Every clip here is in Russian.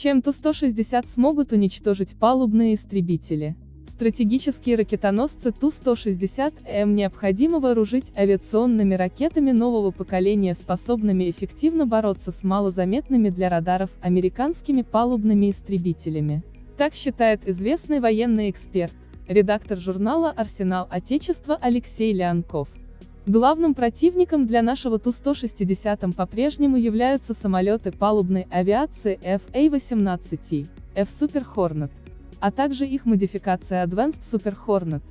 чем Ту-160 смогут уничтожить палубные истребители. Стратегические ракетоносцы Ту-160М необходимо вооружить авиационными ракетами нового поколения, способными эффективно бороться с малозаметными для радаров американскими палубными истребителями. Так считает известный военный эксперт, редактор журнала «Арсенал Отечества» Алексей Леонков. Главным противником для нашего Ту-160 по-прежнему являются самолеты палубной авиации FA-18, F-Super Hornet, а также их модификация Advanced Super Hornet,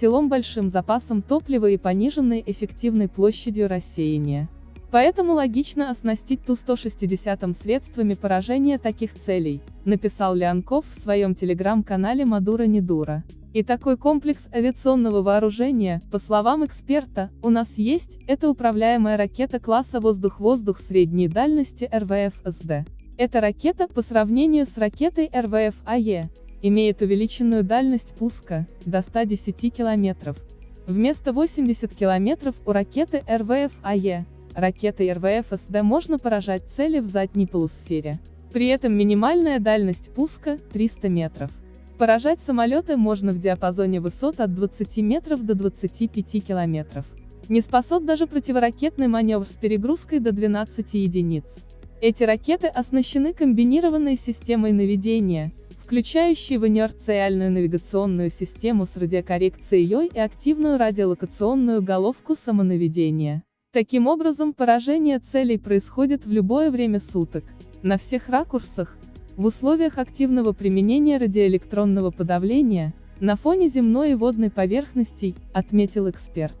силом большим запасом топлива и пониженной эффективной площадью рассеяния. Поэтому логично оснастить Ту-160 средствами поражения таких целей, написал Леонков в своем телеграм-канале Мадура Недура. И такой комплекс авиационного вооружения, по словам эксперта, у нас есть, это управляемая ракета класса воздух-воздух средней дальности РВФ-СД. Эта ракета, по сравнению с ракетой РВФ-АЕ, имеет увеличенную дальность пуска, до 110 км. Вместо 80 км у ракеты РВФ-АЕ, ракетой РВФ-СД можно поражать цели в задней полусфере. При этом минимальная дальность пуска – 300 метров. Поражать самолеты можно в диапазоне высот от 20 метров до 25 километров. Не способ даже противоракетный маневр с перегрузкой до 12 единиц. Эти ракеты оснащены комбинированной системой наведения, включающей в инерциальную навигационную систему с радиокоррекцией и активную радиолокационную головку самонаведения. Таким образом, поражение целей происходит в любое время суток, на всех ракурсах, в условиях активного применения радиоэлектронного подавления, на фоне земной и водной поверхностей, отметил эксперт.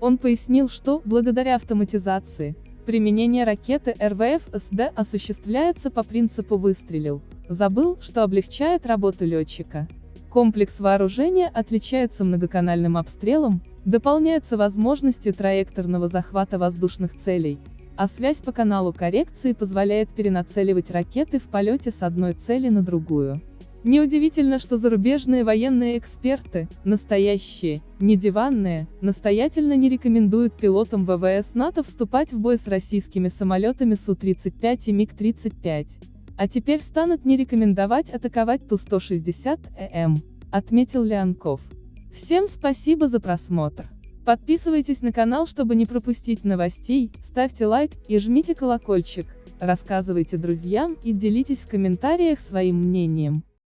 Он пояснил, что, благодаря автоматизации, применение ракеты РВФ-СД осуществляется по принципу «выстрелил», Забыл, что облегчает работу летчика. Комплекс вооружения отличается многоканальным обстрелом, дополняется возможностью траекторного захвата воздушных целей, а связь по каналу коррекции позволяет перенацеливать ракеты в полете с одной цели на другую. Неудивительно, что зарубежные военные эксперты, настоящие, не диванные, настоятельно не рекомендуют пилотам ВВС НАТО вступать в бой с российскими самолетами Су-35 и МиГ-35. А теперь станут не рекомендовать атаковать Ту-160ЭМ, отметил Леонков. Всем спасибо за просмотр. Подписывайтесь на канал, чтобы не пропустить новостей, ставьте лайк и жмите колокольчик, рассказывайте друзьям и делитесь в комментариях своим мнением.